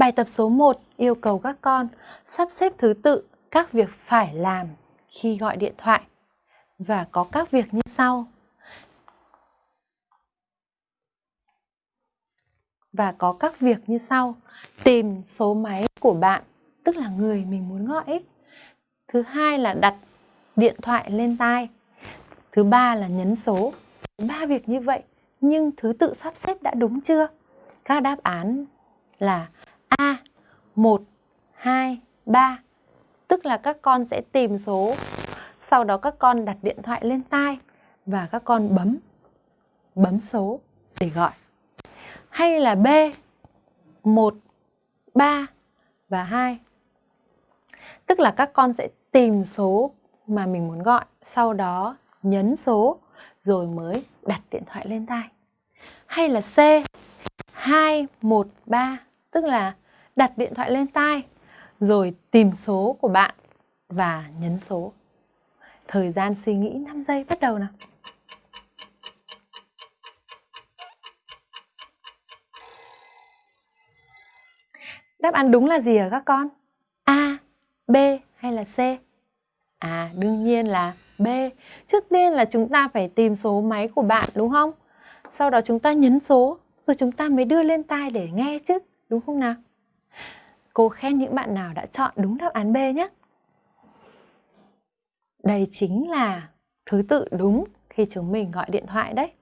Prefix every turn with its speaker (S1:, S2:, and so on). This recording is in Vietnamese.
S1: Bài tập số 1 yêu cầu các con sắp xếp thứ tự các việc phải làm khi gọi điện thoại và có các việc như sau. Và có các việc như sau. Tìm số máy của bạn, tức là người mình muốn gọi. Thứ hai là đặt điện thoại lên tai. Thứ ba là nhấn số. Ba việc như vậy, nhưng thứ tự sắp xếp đã đúng chưa? Các đáp án là A 1, 2, 3 Tức là các con sẽ tìm số. Sau đó các con đặt điện thoại lên tai Và các con bấm Bấm số để gọi. Hay là B 1, 3 và 2 Tức là các con sẽ tìm số mà mình muốn gọi Sau đó nhấn số Rồi mới đặt điện thoại lên tai. Hay là C 2, 1, 3 Tức là đặt điện thoại lên tai rồi tìm số của bạn và nhấn số. Thời gian suy nghĩ 5 giây bắt đầu nào. Đáp án đúng là gì hả các con? A, B hay là C? À, đương nhiên là B. Trước tiên là chúng ta phải tìm số máy của bạn đúng không? Sau đó chúng ta nhấn số, rồi chúng ta mới đưa lên tai để nghe chứ, đúng không nào? Cô khen những bạn nào đã chọn đúng đáp án B nhé. Đây chính là thứ tự đúng khi chúng mình gọi điện thoại đấy.